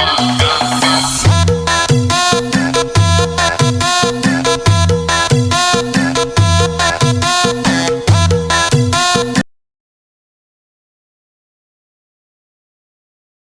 Bye.